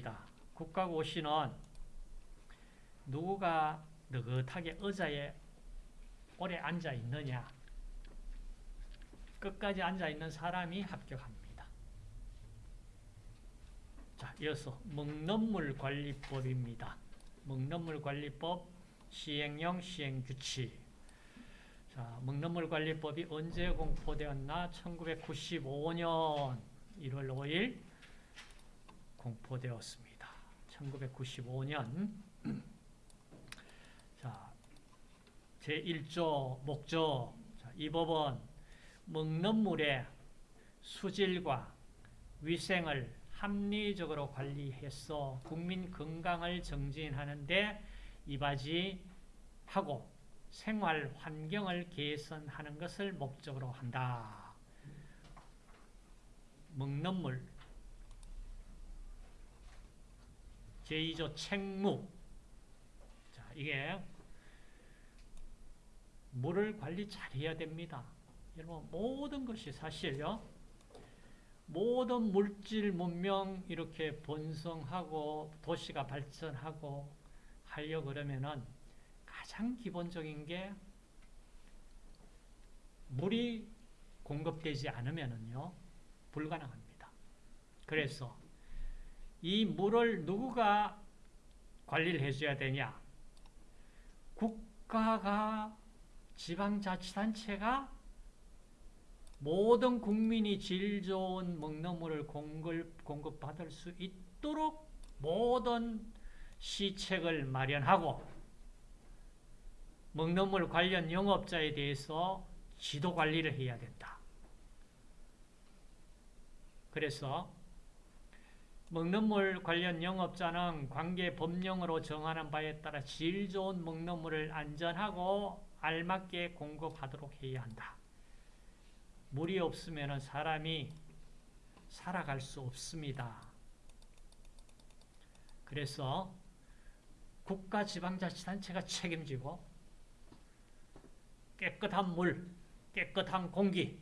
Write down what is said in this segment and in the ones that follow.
국가고시입니다. 국가고시는 누구가 느긋하게 의자에 오래 앉아 있느냐 끝까지 앉아 있는 사람이 합격합니다. 자, 이어서 먹는물 관리법입니다. 먹는물 관리법 시행령 시행규칙 자, 먹는물 관리법이 언제 공포되었나? 1995년 1월 5일 공포되었습니다. 1995년 자, 제1조 목적 자, 이 법은 먹는 물의 수질과 위생을 합리적으로 관리해서 국민 건강을 정진하는 데 이바지하고 생활 환경을 개선하는 것을 목적으로 한다. 먹는 물 제2조 책무 자, 이게 물을 관리 잘 해야 됩니다. 여러분 모든 것이 사실요. 모든 물질 문명 이렇게 번성하고 도시가 발전하고 하려 그러면은 가장 기본적인 게 물이 공급되지 않으면은요 불가능합니다. 그래서 이 물을 누구가 관리를 해줘야 되냐? 국가가 지방자치단체가 모든 국민이 질 좋은 먹는 물을 공급, 공급받을 수 있도록 모든 시책을 마련하고 먹는 물 관련 영업자에 대해서 지도 관리를 해야 된다. 그래서 먹는 물 관련 영업자는 관계 법령으로 정하는 바에 따라 질 좋은 먹는 물을 안전하고 알맞게 공급하도록 해야 한다. 물이 없으면 사람이 살아갈 수 없습니다. 그래서 국가 지방자치단체가 책임지고 깨끗한 물, 깨끗한 공기,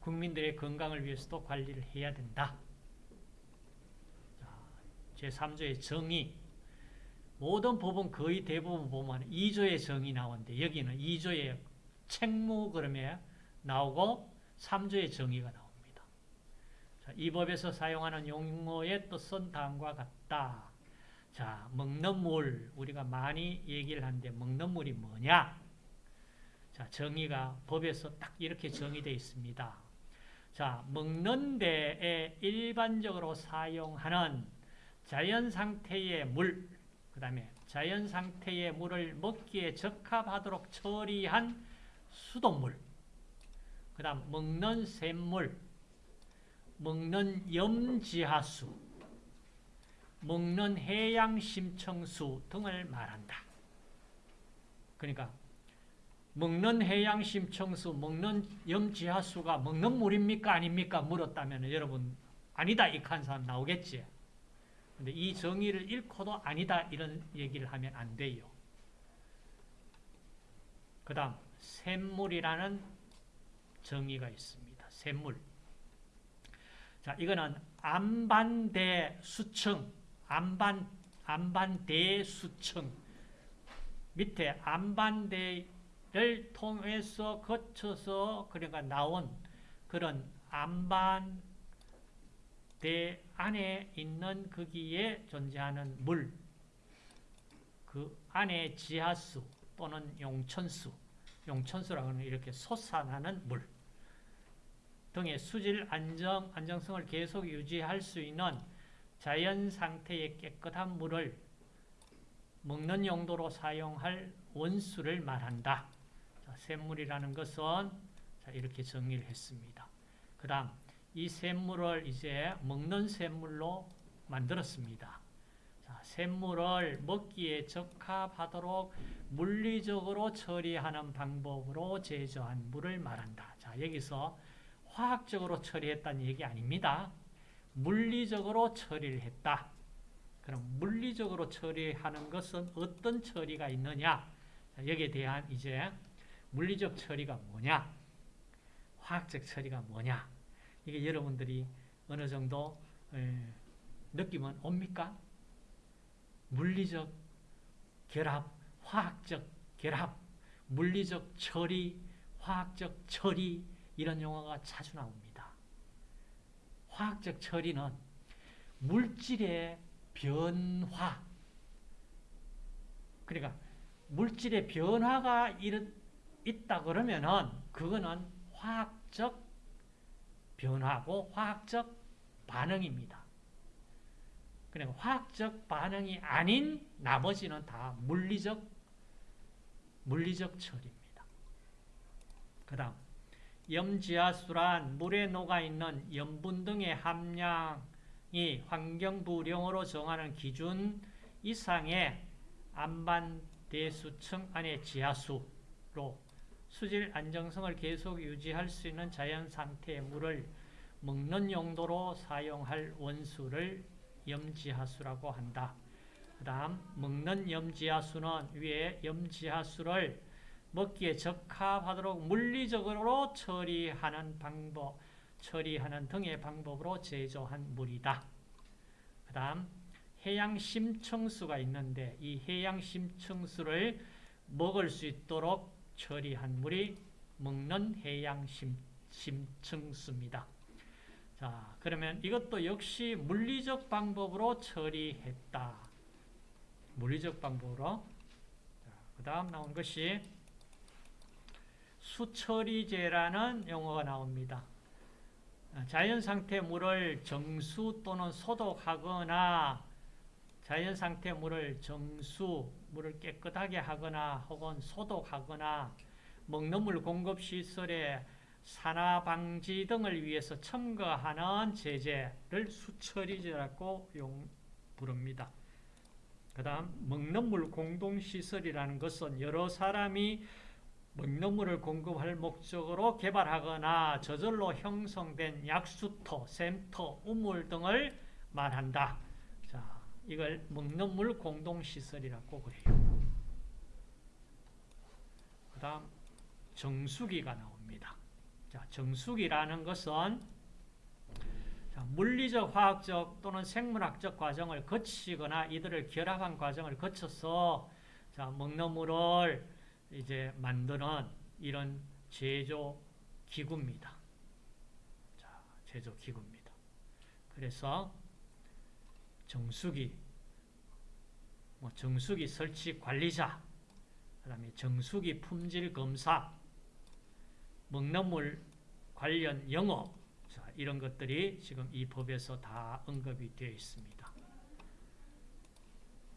국민들의 건강을 위해서도 관리를 해야 된다. 제3조의 정의 모든 법은 거의 대부분 보면 2조의 정의 나오는데 여기는 2조의 책무 그러면 나오고 3조의 정의가 나옵니다. 자, 이 법에서 사용하는 용어의 뜻은 다음과 같다. 자, 먹는 물 우리가 많이 얘기를 하는데 먹는 물이 뭐냐? 자, 정의가 법에서 딱 이렇게 정의되어 있습니다. 자, 먹는 데에 일반적으로 사용하는 자연 상태의 물, 그 다음에 자연 상태의 물을 먹기에 적합하도록 처리한 수돗물, 그 다음 먹는 샘물, 먹는 염지하수, 먹는 해양심청수 등을 말한다. 그러니까 먹는 해양심청수, 먹는 염지하수가 먹는 물입니까? 아닙니까? 물었다면 여러분 아니다 이한 사람 나오겠지. 근데 이 정의를 잃고도 아니다 이런 얘기를 하면 안 돼요. 그 다음 샘물이라는 정의가 있습니다. 샘물. 자, 이거는 안반대 수층, 안반, 안반대 수층. 밑에 안반대를 통해서 거쳐서 그러니까 나온 그런 안반 대 안에 있는 거기에 존재하는 물, 그 안에 지하수 또는 용천수, 용천수라고 하는 이렇게 솟아나는 물 등의 수질 안정, 안정성을 계속 유지할 수 있는 자연 상태의 깨끗한 물을 먹는 용도로 사용할 원수를 말한다. 자, 샘물이라는 것은 자, 이렇게 정의를 했습니다. 그 다음 이 샘물을 이제 먹는 샘물로 만들었습니다. 자, 샘물을 먹기에 적합하도록 물리적으로 처리하는 방법으로 제조한 물을 말한다. 자, 여기서 화학적으로 처리했다는 얘기 아닙니다. 물리적으로 처리를 했다. 그럼 물리적으로 처리하는 것은 어떤 처리가 있느냐? 자, 여기에 대한 이제 물리적 처리가 뭐냐? 화학적 처리가 뭐냐? 이게 여러분들이 어느 정도 느낌은 옵니까? 물리적 결합, 화학적 결합, 물리적 처리, 화학적 처리 이런 용어가 자주 나옵니다. 화학적 처리는 물질의 변화 그러니까 물질의 변화가 있다 그러면은 그거는 화학적 변화고 화학적 반응입니다. 그러니까 화학적 반응이 아닌 나머지는 다 물리적 물리적 처리입니다. 그 다음 염지하수란 물에 녹아있는 염분 등의 함량이 환경부령으로 정하는 기준 이상의 안반대수층 안의 지하수로 수질 안정성을 계속 유지할 수 있는 자연 상태의 물을 먹는 용도로 사용할 원수를 염지하수라고 한다. 그 다음 먹는 염지하수는 위에 염지하수를 먹기에 적합하도록 물리적으로 처리하는 방법, 처리하는 등의 방법으로 제조한 물이다. 그 다음 해양 심층수가 있는데 이 해양 심층수를 먹을 수 있도록 처리한 물이 먹는 해양 심, 심층수입니다. 자, 그러면 이것도 역시 물리적 방법으로 처리했다. 물리적 방법으로. 그 다음 나온 것이 수처리제라는 용어가 나옵니다. 자연상태 물을 정수 또는 소독하거나 자연상태 물을 정수, 물을 깨끗하게 하거나 혹은 소독하거나 먹는 물 공급 시설에 산화 방지 등을 위해서 첨가하는 제재를 수처리제라고 용, 부릅니다. 그 다음 먹는 물 공동시설이라는 것은 여러 사람이 먹는 물을 공급할 목적으로 개발하거나 저절로 형성된 약수터, 샘터, 우물 등을 말한다. 자, 이걸 먹는 물 공동시설이라고 그래요. 그 다음 정수기가 나옵니다. 자, 정수기라는 것은 자, 물리적, 화학적 또는 생물학적 과정을 거치거나 이들을 결합한 과정을 거쳐서 자, 먹는 물을 이제 만드는 이런 제조 기구입니다. 자, 제조 기구입니다. 그래서 정수기, 뭐 정수기 설치 관리자, 그 다음에 정수기 품질 검사, 먹는 물 관련 영업, 자, 이런 것들이 지금 이 법에서 다 언급이 되어 있습니다.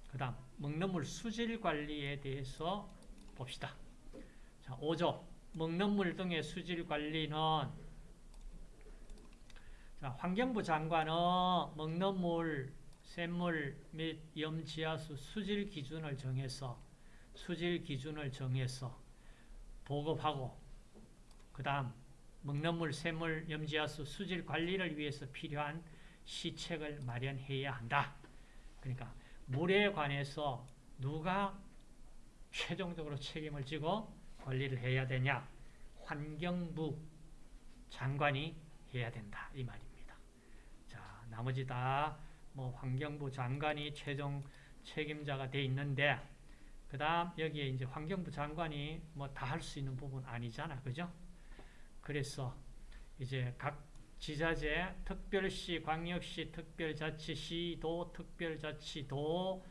그 다음, 먹는 물 수질 관리에 대해서 봅시다. 자, 5조. 먹는 물 등의 수질 관리는 자, 환경부 장관은 먹는 물, 샘물 및 염지하수 수질 기준을 정해서 수질 기준을 정해서 보급하고 그 다음 먹는 물, 샘물, 염지하수 수질 관리를 위해서 필요한 시책을 마련해야 한다. 그러니까 물에 관해서 누가 최종적으로 책임을 지고 관리를 해야 되냐? 환경부 장관이 해야 된다. 이 말입니다. 자, 나머지 다 뭐 환경부 장관이 최종 책임자가 돼 있는데 그 다음 여기에 이제 환경부 장관이 뭐 다 할 수 있는 부분 아니잖아. 그죠? 그래서 이제 각 지자체, 특별시, 광역시, 특별자치시, 도, 특별자치도에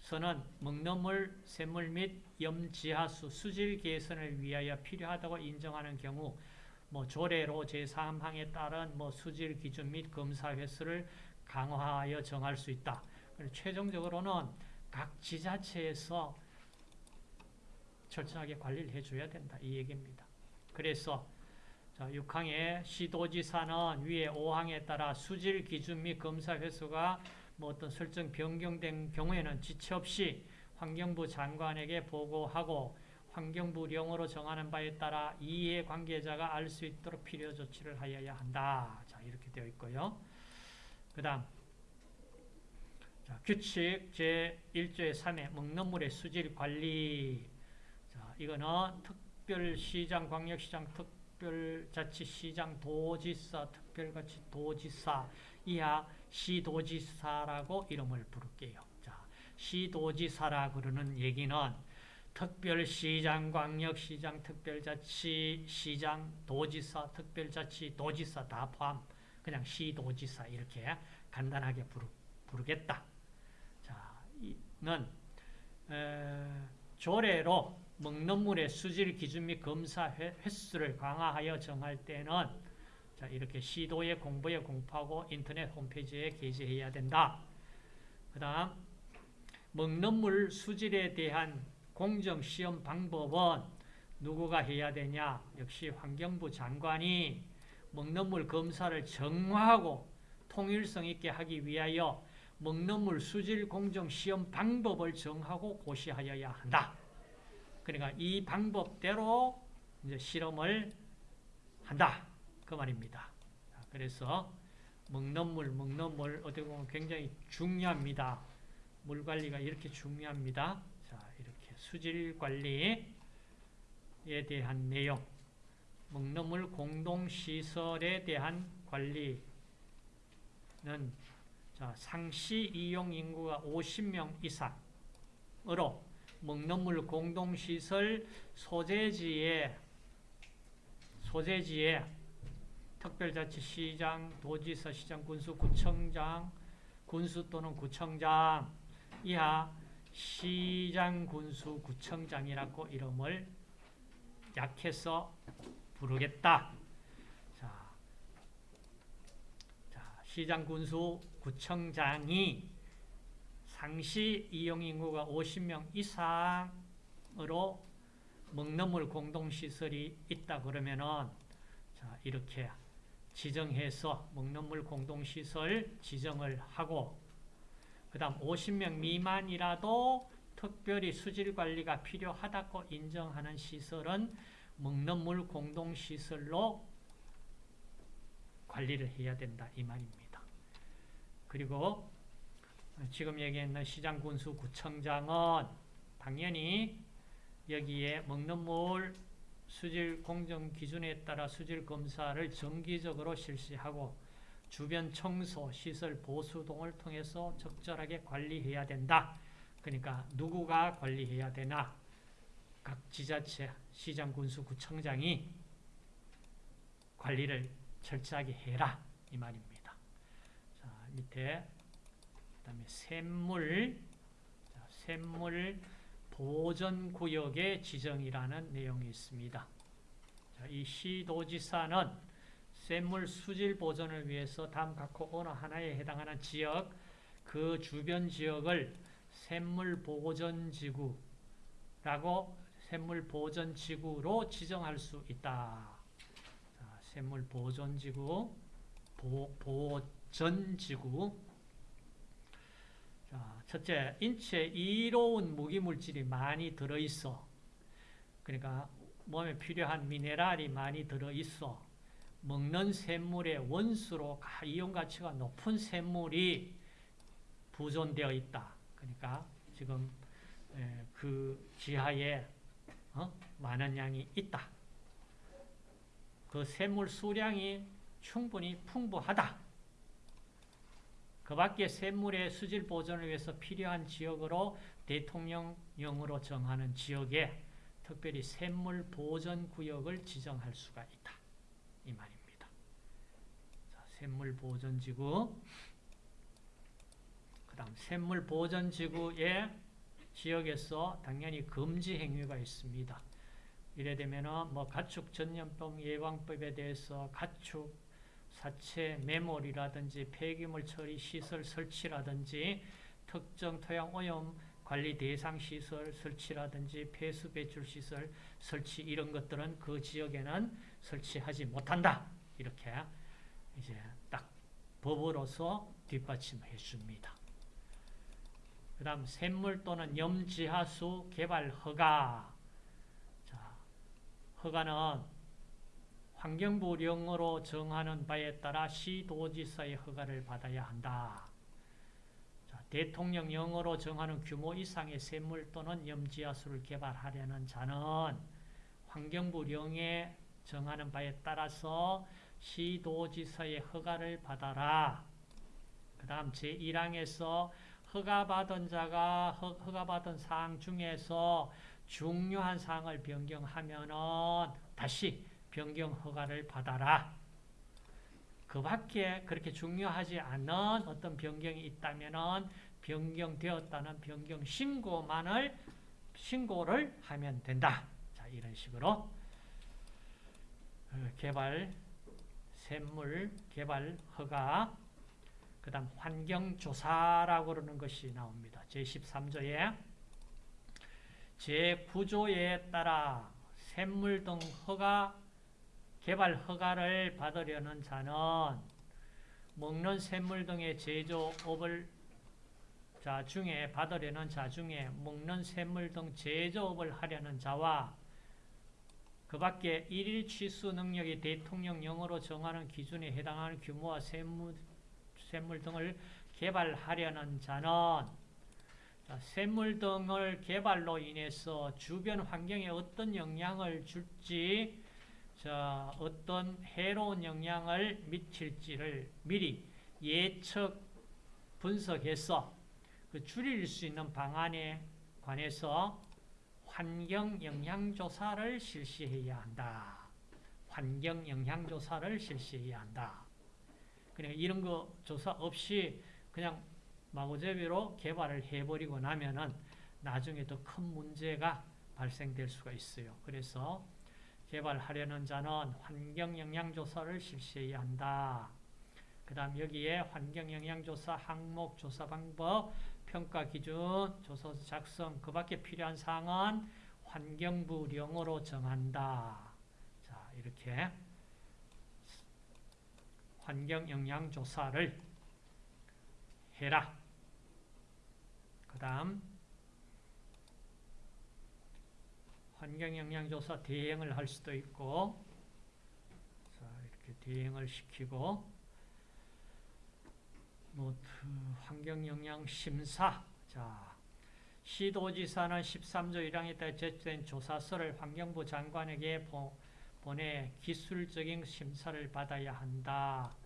서는 먹는 물, 샘물 및 염지하수 수질 개선을 위하여 필요하다고 인정하는 경우 뭐 조례로 제3항에 따른 뭐 수질 기준 및 검사 횟수를 강화하여 정할 수 있다. 최종적으로는 각 지자체에서 철저하게 관리를 해줘야 된다. 이 얘기입니다. 그래서 자, 6항의 시도지사는 위에 5항에 따라 수질 기준 및 검사 횟수가 뭐 어떤 설정 변경된 경우에는 지체 없이 환경부 장관에게 보고하고 환경부령으로 정하는 바에 따라 이해 관계자가 알 수 있도록 필요 조치를 하여야 한다. 자, 이렇게 되어 있고요. 그 다음, 규칙 제1조의 3의 먹는 물의 수질 관리. 자, 이거는 특별시장, 광역시장, 특별자치시장, 도지사, 특별자치 도지사, 이하 시도지사라고 이름을 부를게요. 자, 시도지사라 그러는 얘기는 특별시장, 광역시장, 특별자치, 시장, 도지사, 특별자치, 도지사 다 포함. 그냥 시도지사 이렇게 간단하게 부르, 부르겠다. 자, 이는 에, 조례로 먹는 물의 수질 기준 및 검사 회- 횟수를 강화하여 정할 때는 자, 이렇게 시도에 공부에 공포하고 인터넷 홈페이지에 게시해야 된다. 그 다음 먹는 물 수질에 대한 공정 시험 방법은 누구가 해야 되냐? 역시 환경부 장관이 먹는 물 검사를 정화하고 통일성 있게 하기 위하여 먹는 물 수질 공정 시험 방법을 정하고 고시하여야 한다. 그러니까 이 방법대로 이제 실험을 한다. 그 말입니다. 자, 그래서 먹는 물, 먹는 물 어떻게 보면 굉장히 중요합니다. 물 관리가 이렇게 중요합니다. 자, 이렇게 수질 관리에 대한 내용, 먹는 물 공동 시설에 대한 관리는 자, 상시 이용 인구가 50명 이상으로 먹는 물 공동 시설 소재지에 소재지에 특별자치시장, 도지사, 시장, 군수, 구청장, 군수 또는 구청장 이하 시장, 군수, 구청장이라고 이름을 약해서 부르겠다. 자, 자, 시장, 군수, 구청장이 상시 이용 인구가 50명 이상으로 먹는 물 공동시설이 있다 그러면은 자, 이렇게 지정해서 먹는 물 공동시설 지정을 하고 그 다음 50명 미만이라도 특별히 수질 관리가 필요하다고 인정하는 시설은 먹는 물 공동시설로 관리를 해야 된다 이 말입니다. 그리고 지금 얘기했는 시장 군수 구청장은 당연히 여기에 먹는 물 수질 공정 기준에 따라 수질 검사를 정기적으로 실시하고 주변 청소, 시설 보수 등을 통해서 적절하게 관리해야 된다. 그러니까 누구가 관리해야 되나? 각 지자체, 시장, 군수, 구청장이 관리를 철저하게 해라 이 말입니다. 자, 밑에 그다음에 샘물, 자, 샘물 보전 구역의 지정이라는 내용이 있습니다. 자, 이 시도지사는 샘물 수질 보존을 위해서 다음 각호 어느 하나에 해당하는 지역, 그 주변 지역을 샘물 보전지구라고 샘물 보전지구로 지정할 수 있다. 자, 샘물 보존 지구, 보, 보전 지구. 자, 첫째, 인체에 이로운 무기물질이 많이 들어있어. 그러니까 몸에 필요한 미네랄이 많이 들어있어. 먹는 샘물의 원수로 이온 가치가 높은 샘물이 부존되어 있다. 그러니까 지금 그 지하에 어? 많은 양이 있다. 그 샘물 수량이 충분히 풍부하다. 그 밖에 샘물의 수질 보존을 위해서 필요한 지역으로 대통령령으로 정하는 지역에 특별히 샘물 보존 구역을 지정할 수가 있다. 이 말입니다. 자, 샘물 보존 지구 그 다음 샘물 보존 지구의 지역에서 당연히 금지 행위가 있습니다. 이래 되면은 뭐 가축 전염병 예방법에 대해서 가축 사체 매몰이라든지 폐기물 처리 시설 설치라든지 특정 토양 오염 관리 대상 시설 설치라든지 폐수 배출 시설 설치 이런 것들은 그 지역에는 설치하지 못한다. 이렇게 이제 딱 법으로서 뒷받침해 줍니다. 그 다음 샘물 또는 염지하수 개발 허가 자, 허가는 환경부령으로 정하는 바에 따라 시도지사의 허가를 받아야 한다. 자, 대통령령으로 정하는 규모 이상의 샘물 또는 염지하수를 개발하려는 자는 환경부령에 정하는 바에 따라서 시도지사의 허가를 받아라. 그 다음 제1항에서 허가받은 자가 허, 허가받은 사항 중에서 중요한 사항을 변경하면은 다시 변경 허가를 받아라. 그 밖에 그렇게 중요하지 않은 어떤 변경이 있다면은 변경되었다는 변경 신고만을 신고를 하면 된다. 자, 이런 식으로 어, 개발 샘물 개발 허가 그 다음 환경조사라고 그러는 것이 나옵니다. 제13조에 제9조에 따라 샘물 등 허가 개발 허가를 받으려는 자는 먹는 샘물 등의 제조업을 자 중에 받으려는 자 중에 먹는 샘물 등 제조업을 하려는 자와 그 밖에 일일 취수 능력이 대통령령으로 정하는 기준에 해당하는 규모와 샘물, 샘물 등을 개발하려는 자는 자, 샘물 등을 개발로 인해서 주변 환경에 어떤 영향을 줄지 자, 어떤 해로운 영향을 미칠지를 미리 예측 분석해서 그 줄일 수 있는 방안에 관해서 환경 영향 조사를 실시해야 한다. 환경 영향 조사를 실시해야 한다. 그러니까 이런 거 조사 없이 그냥 마구잡이로 개발을 해버리고 나면은 나중에 더 큰 문제가 발생될 수가 있어요. 그래서 개발하려는 자는 환경영향조사를 실시해야 한다. 그 다음 여기에 환경영향조사 항목, 조사 방법, 평가 기준, 조서 작성, 그 밖에 필요한 사항은 환경부령으로 정한다. 자, 이렇게 환경영향조사를 해라. 그 다음 환경영향조사 대행을 할 수도 있고 자, 이렇게 대행을 시키고 노트 환경영향심사 자 시도지사는 13조 1항에 따라 제출된 조사서를 환경부 장관에게 보, 보내 기술적인 심사를 받아야 한다.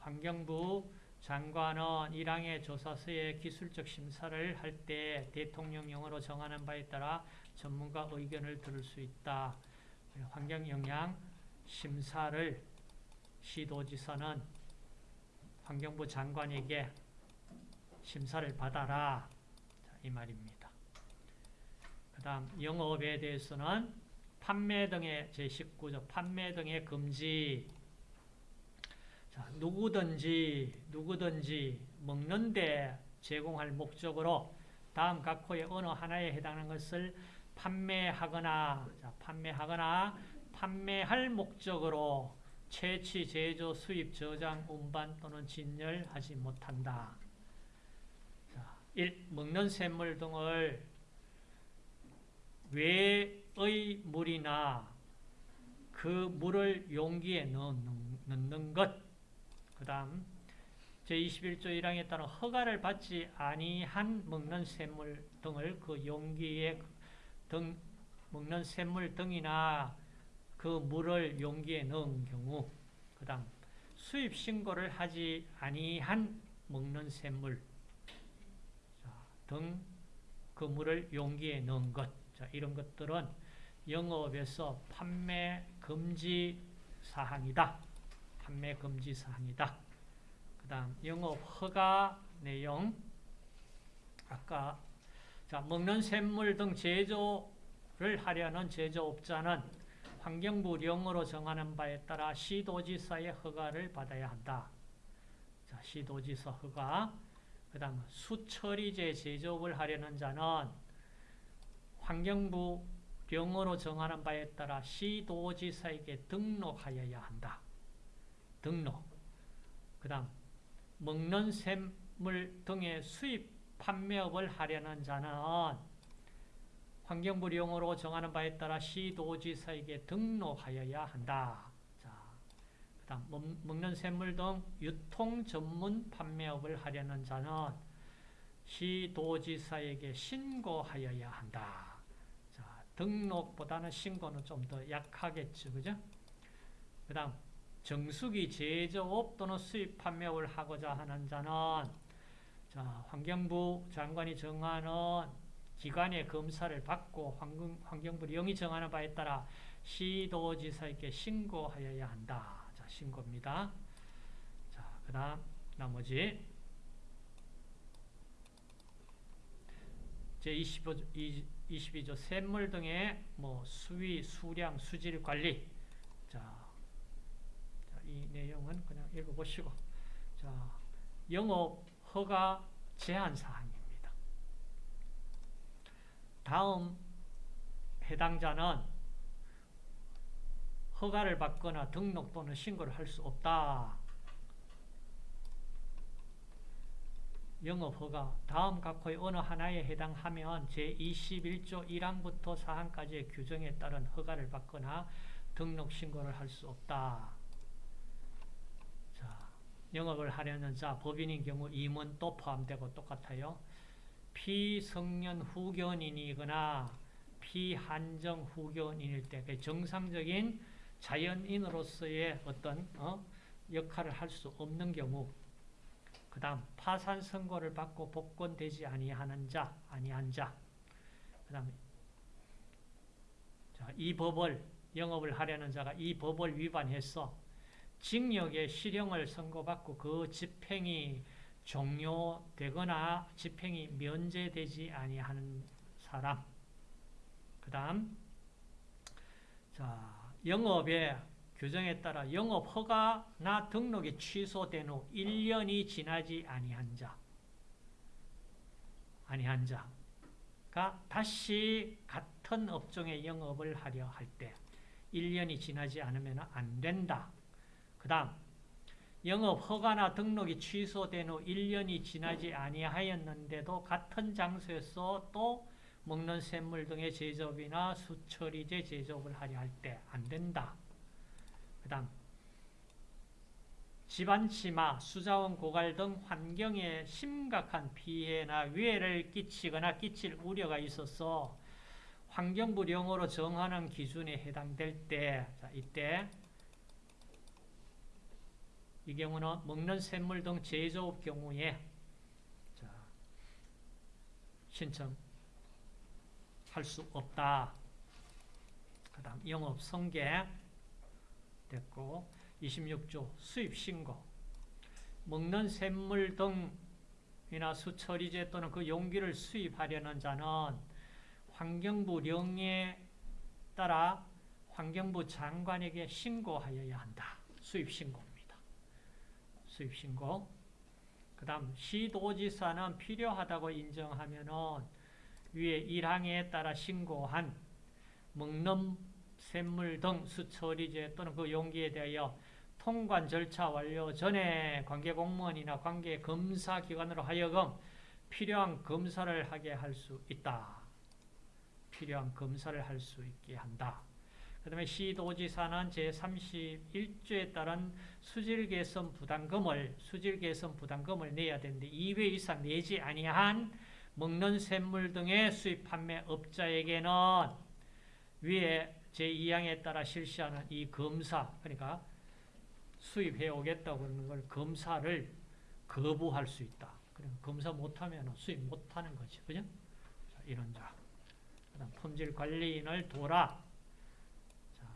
환경부 장관은 1항의 조사서의 기술적 심사를 할 때 대통령령으로 정하는 바에 따라 전문가 의견을 들을 수 있다. 환경영향 심사를 시도지사는 환경부 장관에게 심사를 받아라. 자, 이 말입니다. 그 다음 영업에 대해서는 판매 등의 제19조 판매 등의 금지 자, 누구든지 누구든지 먹는데 제공할 목적으로 다음 각 호의 어느 하나에 해당하는 것을 판매하거나 자, 판매하거나 판매할 목적으로 채취, 제조, 수입, 저장, 운반 또는 진열하지 못한다. 자, 1. 먹는 샘물 등을 외 의 물이나 그 물을 용기에 넣는, 넣는 것. 그 다음 제21조 1항에 따른 허가를 받지 아니한 먹는 샘물 등을 그 용기에 등 먹는 샘물 등이나 그 물을 용기에 넣은 경우 그 다음 수입 신고를 하지 아니한 먹는 샘물 등 그 물을 용기에 넣은 것 자, 이런 것들은 영업에서 판매 금지 사항이다. 판매 금지 사항이다. 그 다음 영업 허가 내용 아까 자, 먹는 샘물 등 제조를 하려는 제조업자는 환경부령으로 정하는 바에 따라 시도지사의 허가를 받아야 한다. 자, 시도지사 허가. 그 다음 수처리제 제조업을 하려는 자는 환경부령으로 정하는 바에 따라 시도지사에게 등록하여야 한다. 등록. 그 다음 먹는 샘물 등의 수입 판매업을 하려는 자는 환경부령으로 정하는 바에 따라 시도지사에게 등록하여야 한다. 먹는 샘물 등 유통 전문 판매업을 하려는 자는 시도지사에게 신고하여야 한다. 자, 등록보다는 신고는 좀 더 약하겠죠. 그죠? 그 다음 정수기 제조업 또는 수입 판매업을 하고자 하는 자는 자, 환경부 장관이 정하는 기관의 검사를 받고 환경, 환경부 영이 정하는 바에 따라 시도지사에게 신고하여야 한다. 자, 신고입니다. 자, 그 다음 나머지 제25, 22조 샘물 등의 뭐 수위, 수량, 수질 관리 자, 자, 이 내용은 그냥 읽어보시고 자, 영업 허가 제한 사항입니다. 다음 해당자는 허가를 받거나 등록 또는 신고를 할 수 없다. 영업허가 다음 각호의 어느 하나에 해당하면 제21조 1항부터 4항까지의 규정에 따른 허가를 받거나 등록 신고를 할 수 없다. 자, 영업을 하려는 자 법인인 경우 임원 또 포함되고 똑같아요. 피성년 후견인이거나 피한정 후견인일 때그 정상적인 자연인으로서의 어떤 어? 역할을 할 수 없는 경우 그 다음 파산 선고를 받고 복권되지 아니하는 자, 아니한 자. 그 다음 자, 이 법을 영업을 하려는 자가 이 법을 위반해서 징역의 실형을 선고받고 그 집행이 종료되거나 집행이 면제되지 아니하는 사람. 그 다음 자, 영업의 규정에 따라 영업 허가나 등록이 취소된 후 1년이 지나지 아니한 자, 아니한 자가 다시 같은 업종의 영업을 하려 할 때 1년이 지나지 않으면 안 된다. 그 다음 영업 허가나 등록이 취소된 후 1년이 지나지 아니하였는데도 같은 장소에서 또 먹는 샘물 등의 제조업이나 수처리제 제조업을 하려 할 때 안 된다. 그 다음 집안치마, 수자원 고갈 등 환경에 심각한 피해나 위해를 끼치거나 끼칠 우려가 있어서 환경부령으로 정하는 기준에 해당될 때 자, 이때 이 경우는 먹는 샘물 등 제조업 경우에 자, 신청할 수 없다. 그 다음 영업 성계 됐고 26조 수입신고 먹는 샘물 등이나 수처리제 또는 그 용기를 수입하려는 자는 환경부 령에 따라 환경부 장관에게 신고하여야 한다. 수입신고입니다. 수입신고 그 다음 시도지사는 필요하다고 인정하면 은 위에 1항에 따라 신고한 먹는 샘물 등 수처리제 또는 그 용기에 대하여 통관 절차 완료 전에 관계 공무원이나 관계 검사 기관으로 하여금 필요한 검사를 하게 할 수 있다. 필요한 검사를 할 수 있게 한다. 그 다음에 시도지사는 제31조에 따른 수질개선 부담금을 수질개선 부담금을 내야 되는데 2회 이상 내지 아니한 먹는 샘물 등의 수입 판매 업자에게는 위에 제2항에 따라 실시하는 이 검사, 그러니까 수입해 오겠다고 하는 걸 검사를 거부할 수 있다. 그럼 검사 못하면 수입 못하는 거지. 그죠? 자, 이런 자. 그 다음 품질 관리인을 도라. 자,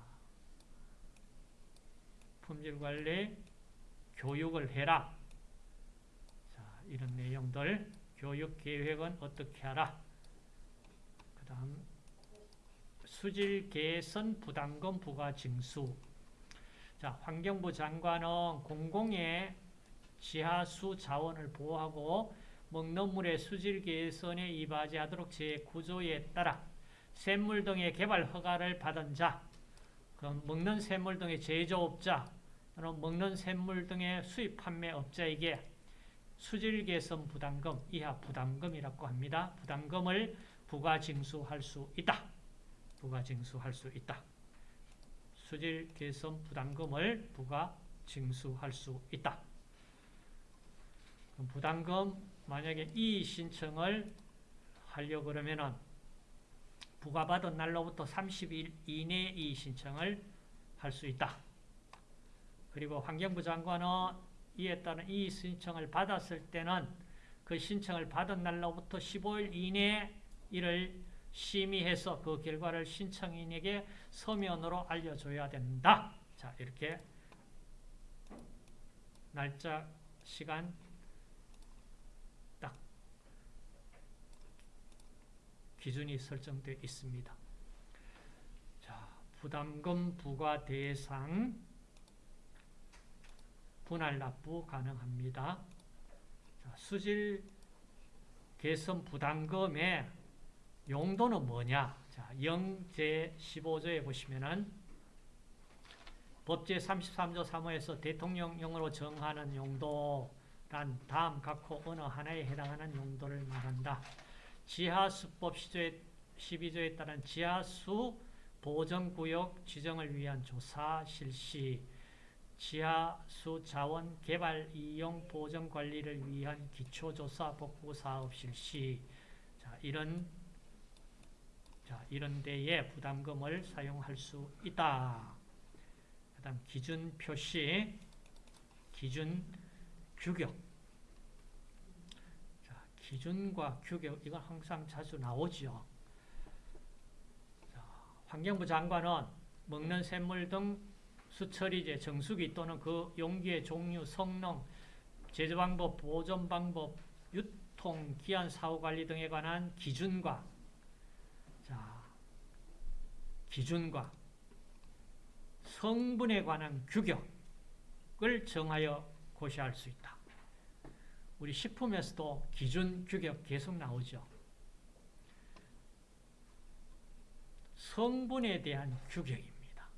품질 관리 교육을 해라. 자, 이런 내용들. 교육 계획은 어떻게 하라. 그 다음 수질 개선 부담금 부과 징수. 자, 환경부 장관은 공공의 지하수 자원을 보호하고 먹는 물의 수질 개선에 이바지 하도록 제9조에 따라 샘물 등의 개발 허가를 받은 자, 먹는 샘물 등의 제조업자, 또는 먹는 샘물 등의 수입 판매업자에게 수질 개선 부담금, 이하 부담금이라고 합니다. 부담금을 부과 징수할 수 있다. 부가 징수할 수 있다. 수질 개선 부담금을 부가 징수할 수 있다. 부담금 만약에 이 신청을 하려고 그러면은 부과받은 날로부터 30일 이내에 이 신청을 할 수 있다. 그리고 환경부 장관은 이에 따른 이 신청을 받았을 때는 그 신청을 받은 날로부터 15일 이내에 이를 심의해서 그 결과를 신청인에게 서면으로 알려줘야 된다. 자, 이렇게 날짜, 시간 딱 기준이 설정되어 있습니다. 자, 부담금 부과 대상 분할 납부 가능합니다. 자, 수질 개선 부담금의 용도는 뭐냐? 자, 영제 15조에 보시면은 법제 33조 3호에서 대통령령으로 정하는 용도란 다음 각호 어느 하나에 해당하는 용도를 말한다. 지하수법 12조에 따른 지하수 보전구역 지정을 위한 조사 실시, 지하수 자원 개발 이용 보전 관리를 위한 기초조사 복구 사업 실시, 자, 이런 자, 이런 데에 부담금을 사용할 수 있다. 그 다음 기준 표시, 기준 규격. 자, 기준과 규격, 이건 항상 자주 나오죠. 자, 환경부 장관은 먹는 샘물 등 수처리제, 정수기 또는 그 용기의 종류, 성능, 제조 방법, 보존 방법, 유통, 기한 사후 관리 등에 관한 기준과 자, 기준과 성분에 관한 규격을 정하여 고시할 수 있다. 우리 식품에서도 기준, 규격 계속 나오죠. 성분에 대한 규격입니다.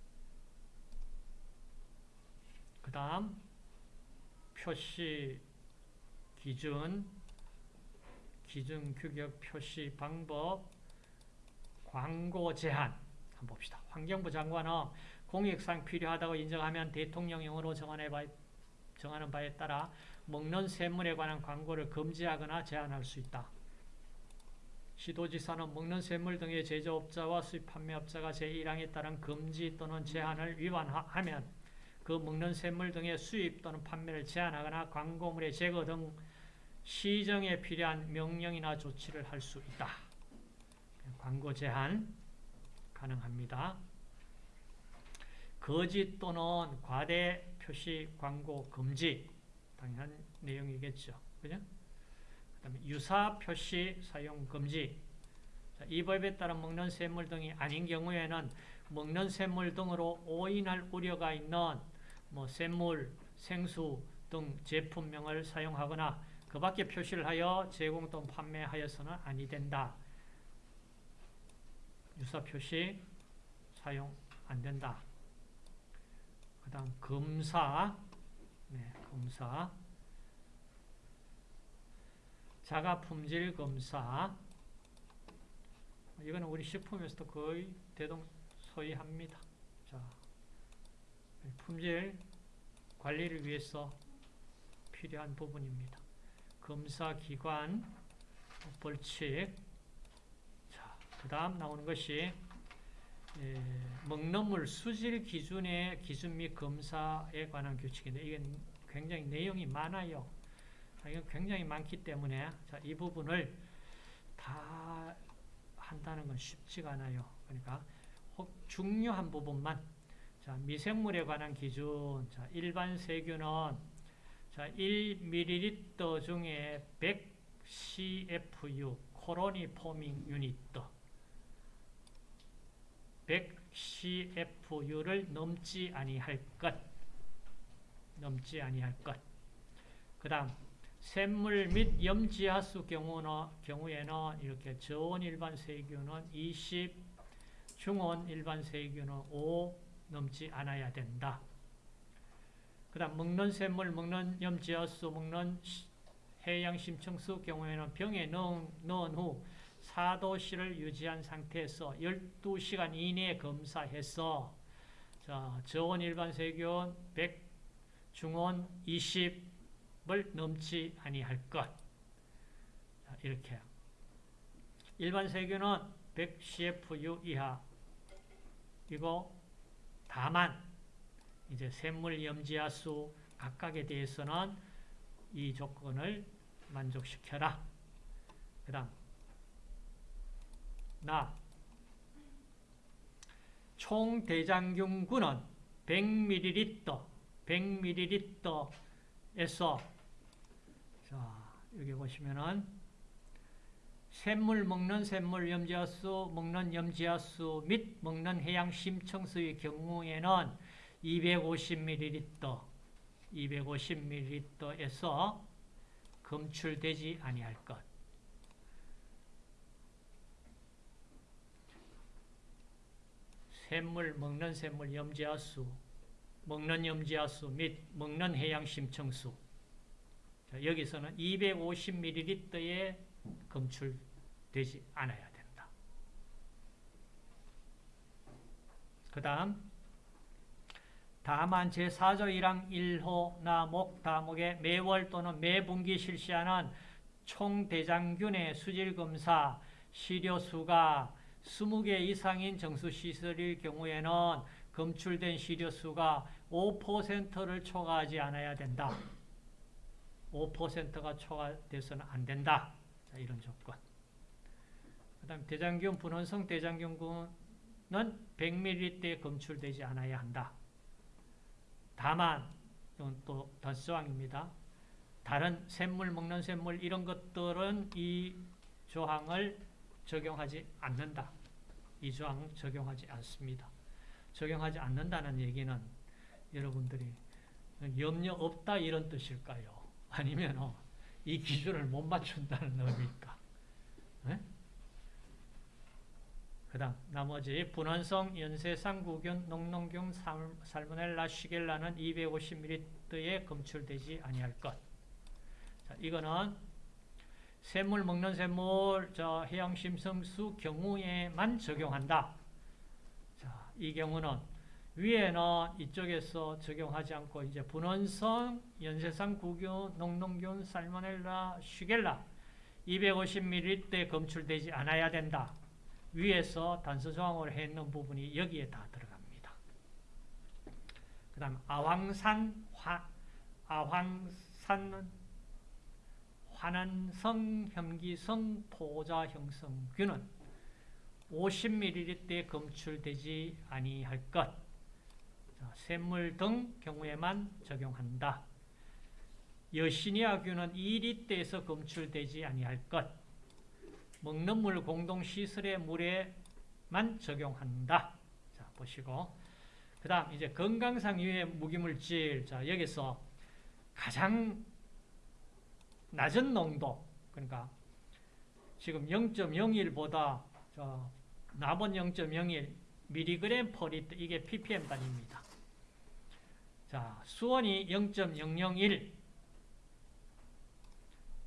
그 다음 표시 기준, 기준, 규격, 표시 방법, 광고 제한 한번 봅시다. 환경부 장관은 공익상 필요하다고 인정하면 대통령령으로 정하는 정하는 바에 따라 먹는 샘물에 관한 광고를 금지하거나 제한할 수 있다. 시도지사는 먹는 샘물 등의 제조업자와 수입 판매업자가 제1항에 따른 금지 또는 제한을 위반하면 그 먹는 샘물 등의 수입 또는 판매를 제한하거나 광고물의 제거 등 시정에 필요한 명령이나 조치를 할 수 있다. 광고 제한 가능합니다. 거짓 또는 과대 표시 광고 금지 당연한 내용이겠죠. 그죠? 그다음에 유사 표시 사용 금지. 자, 이 법에 따라 먹는 샘물 등이 아닌 경우에는 먹는 샘물 등으로 오인할 우려가 있는 뭐 샘물, 생수 등 제품명을 사용하거나 그 밖에 표시를 하여 제공 또는 판매하여서는 아니 된다. 유사 표시 사용 안 된다. 그 다음 검사, 네, 검사, 자가 품질 검사. 이거는 우리 식품에서도 거의 대동소이합니다. 자, 품질 관리를 위해서 필요한 부분입니다. 검사 기관 벌칙. 그 다음 나오는 것이 예, 먹는물 수질 기준의 기준 및 검사에 관한 규칙인데 이건 굉장히 내용이 많아요. 아, 자, 이건 굉장히 많기 때문에 자, 이 부분을 다 한다는 건 쉽지가 않아요. 그러니까 중요한 부분만 자, 미생물에 관한 기준 자, 일반 세균은 자, 1ml 중에 100 CFU 코로니 포밍 유닛 100CFU를 넘지 아니할 것. 넘지 아니할 것. 그 다음, 샘물 및 염지하수 경우는, 경우에는 이렇게 저온 일반 세균은 20, 중온 일반 세균은 5 넘지 않아야 된다. 그 다음, 먹는 샘물, 먹는 염지하수, 먹는 해양심청수 경우에는 병에 넣은, 넣은 후 4도씨를 유지한 상태에서 12시간 이내에 검사해서 자, 저온 일반 세균 100, 중온 20을 넘지 아니할 것. 자, 이렇게. 일반 세균은 100 CFU 이하. 이거 다만 이제 샘물 염지하수 각각에 대해서는 이 조건을 만족시켜라. 그 다음 나 총대장균군은 100ml 100ml에서 자 여기 보시면은 샘물 먹는 샘물 염지하수 먹는 염지하수 및 먹는 해양 심청수의 경우에는 250ml 250ml에서 검출되지 아니할 것. 샘물, 먹는 샘물, 염지하수, 먹는 염지하수 및 먹는 해양 심청수. 자, 여기서는 250ml에 검출되지 않아야 된다. 그 다음 다만 제4조 1항 1호 나목 다목에 매월 또는 매분기 실시하는 총대장균의 수질검사 시료수가 20개 이상인 정수시설일 경우에는 검출된 시료수가 5%를 초과하지 않아야 된다. 5%가 초과돼서는 안 된다. 자, 이런 조건. 그 다음 대장균 분원성 대장균군은 100ml에 검출되지 않아야 한다. 다만 이건 또 덧조항입니다. 다른 샘물 먹는 샘물 이런 것들은 이 조항을 적용하지 않는다. 이 조항 적용하지 않습니다. 적용하지 않는다는 얘기는 여러분들이 염려 없다 이런 뜻일까요? 아니면 이 기준을 못 맞춘다는 의미일까? 네? 그 다음 나머지 분원성, 연쇄상 구균, 농농균, 살모넬라, 시겔라는 250ml에 검출되지 아니할 것. 자, 이거는 샘물 먹는 샘물, 저 해양심성수 경우에만 적용한다. 자, 이 경우는 위에는 이쪽에서 적용하지 않고 이제 분원성, 연쇄상 구균, 농농균, 살모넬라, 시겔라 250ml 검출되지 않아야 된다. 위에서 단서 조항으로 했는 부분이 여기에 다 들어갑니다. 그 다음 아황산, 화, 아황산, 환원성, 혐기성, 포자형성균은 50ml에 검출되지 아니할 것. 자, 샘물 등 경우에만 적용한다. 여시니아균은 2리터에서 검출되지 아니할 것. 먹는 물 공동 시설의 물에만 적용한다. 자, 보시고. 그 다음, 이제 건강상 유해 무기물질. 자, 여기서 가장 낮은 농도, 그러니까 지금 0.01보다 저 남은 0.01 미리그램 퍼 리터, 이게 ppm 단위입니다. 자, 수온이 0.001,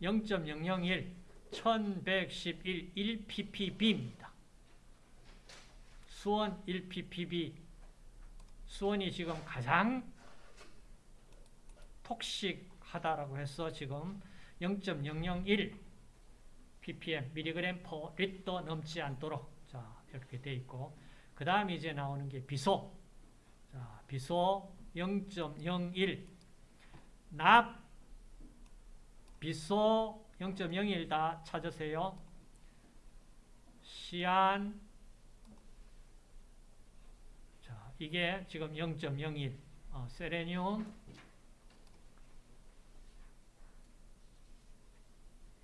0.001, 1111 1ppb입니다. 수원 1ppb 수원이 지금 가장 톡식하다라고 해서 지금 0.001 ppm 미리그램 퍼 리터 넘지 않도록. 자 이렇게 돼 있고. 그 다음에 이제 나오는 게 비소. 자 비소 0.01 납 비소 0.01 다 찾으세요. 시안. 자 이게 지금 0.01 어, 세레늄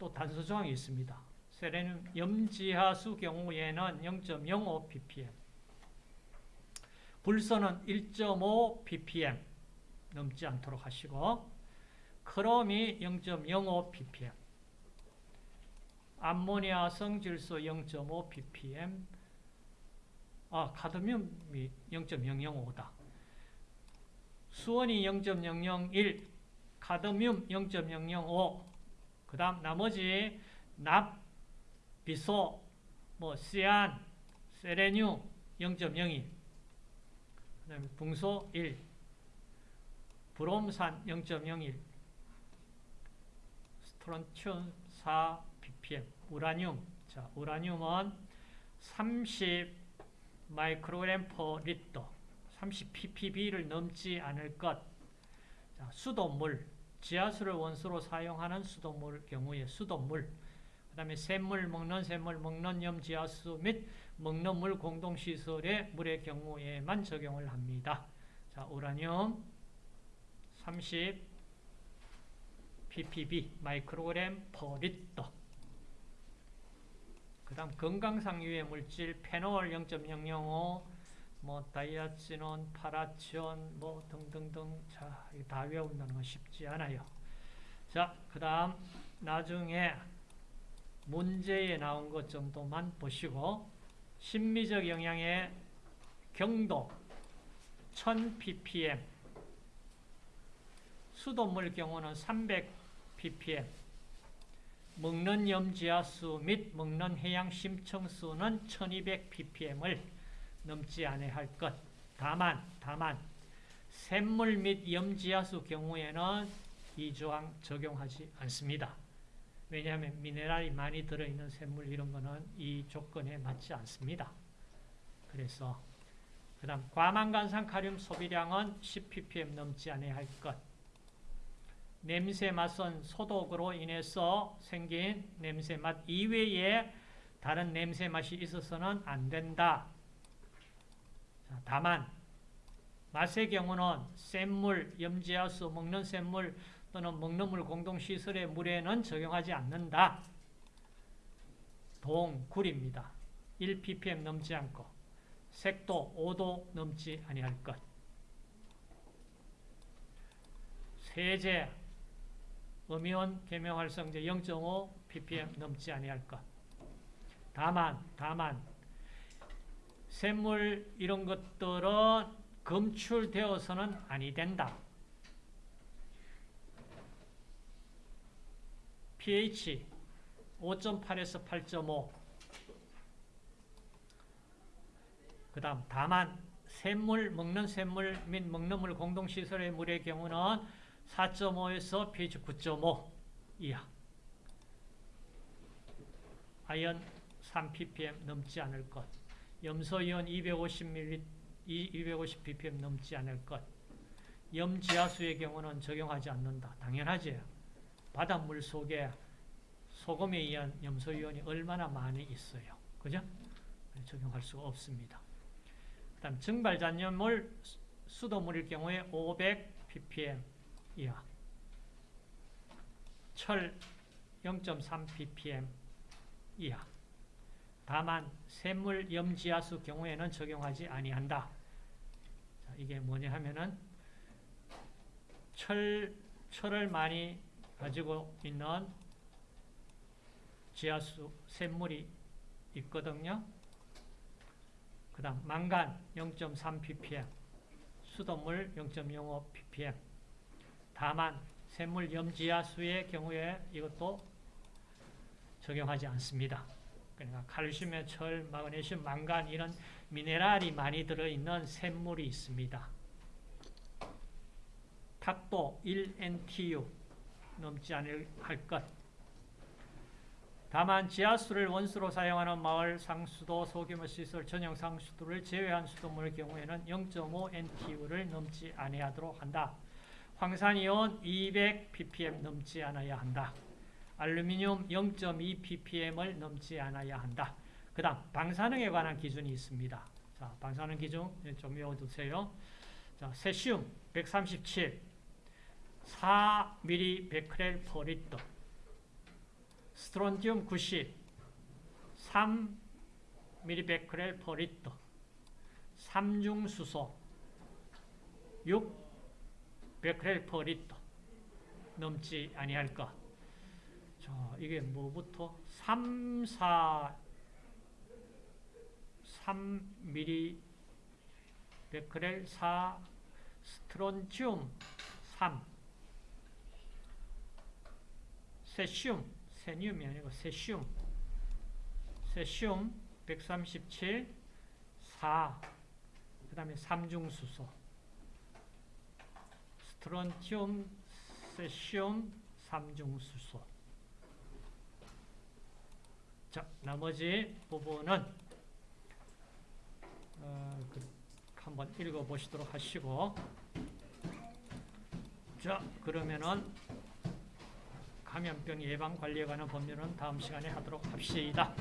또 단서 조항이 있습니다. 세레늄 염지하수 경우에는 0.05 ppm 불소는 1.5 ppm 넘지 않도록 하시고 크롬이 0.05 ppm 암모니아 성질소 0.5 ppm 아 카드뮴이 0.005다 수원이 0.001 카드뮴 0.005 그 다음 나머지 납, 비소, 뭐 시안, 세레늄 0.02 그 다음에 붕소 1 브롬산 0.01 스트론튬 4 ppm 우라늄. 자 우라늄은 30 마이크로그램 per 리터 30 ppb를 넘지 않을 것. 자, 수돗물, 지하수를 원수로 사용하는 수돗물 경우에 수돗물, 그 다음에 샘물, 먹는 샘물, 먹는 염 지하수 및 먹는 물 공동시설의 물의 경우에만 적용을 합니다. 자, 우라늄 30 ppb 마이크로그램 per 리터. 그 다음 건강상 유해 물질 페놀 0.005, 뭐 다이아치논, 파라치온, 뭐 등등등. 자, 다 외운다는 건 쉽지 않아요. 자, 그 다음 나중에 문제에 나온 것 정도만 보시고 심미적 영향의 경도 1000 ppm 수돗물 경우는 300 ppm 먹는 염지하수 및 먹는 해양 심층수는 1200 ppm을 넘지 않아야 할 것. 다만 다만 샘물 및 염지하수 경우에는 이 조항 적용하지 않습니다. 왜냐하면 미네랄이 많이 들어있는 샘물 이런 거는 이 조건에 맞지 않습니다. 그래서 그 다음 과망간산 카륨 소비량은 10ppm 넘지 않아야 할 것. 냄새 맛은 소독으로 인해서 생긴 냄새 맛 이외에 다른 냄새 맛이 있어서는 안 된다. 자, 다만 맛의 경우는 샘물, 염지하수, 먹는 샘물 또는 먹는 물 공동시설의 물에는 적용하지 않는다. 동, 굴입니다. 1ppm 넘지 않고 색도 5도 넘지 아니할 것. 세제, 음이온 계명활성제 0.5 ppm 넘지 아니할 것. 다만, 다만 샘물 이런 것들은 검출되어서는 아니 된다. pH 5.8에서 8.5. 그 다음, 다만, 샘물, 먹는 샘물 및 먹는 물 공동시설의 물의 경우는 4.5에서 pH 9.5 이하. 아연 3ppm 넘지 않을 것. 염소이온 250ml, 250 ppm 넘지 않을 것. 염지하수의 경우는 적용하지 않는다. 당연하지. 바닷물 속에 소금에 의한 염소이온이 얼마나 많이 있어요. 그죠? 적용할 수가 없습니다. 그 다음 증발잔염물 수돗물일 경우에 500 ppm 이하 철 0.3 ppm 이하 다만 샘물 염지하수 경우에는 적용하지 아니한다. 자, 이게 뭐냐 하면은 철, 철을 많이 가지고 있는 지하수 샘물이 있거든요. 그 다음 망간 0.3 ppm 수돗물 0.05 ppm 다만 샘물 염지하수의 경우에 이것도 적용하지 않습니다. 그러니까 칼슘의 철, 마그네슘, 망간 이런 미네랄이 많이 들어있는 샘물이 있습니다. 탁도 1NTU 넘지 않을 할 것. 다만 지하수를 원수로 사용하는 마을 상수도 소규모 시설 전용 상수도를 제외한 수돗물의 경우에는 0.5NTU를 넘지 아니하도록 한다. 황산이온 200 ppm 넘지 않아야 한다. 알루미늄 0.2 ppm을 넘지 않아야 한다. 그 다음 방사능에 관한 기준이 있습니다. 자, 방사능 기준 좀 외워두세요. 자, 세슘 137 4mg 베크렐 퍼 리터 스트론튬 90 3mg 베크렐 퍼 리터 삼중수소 6 베크렐 퍼 리터 넘지 아니할 것. 자, 이게 뭐부터? 3, 4 3mg 베크렐 4 스트론튬 3 세슘 세늄이 아니고 세슘. 세슘 137 4 그 다음에 삼중수소. 스트론튬 세슘 삼중수소 자, 나머지 부분은 어, 그 한번 읽어보시도록 하시고 자, 그러면은 감염병 예방 관리에 관한 법률은 다음 시간에 하도록 합시다.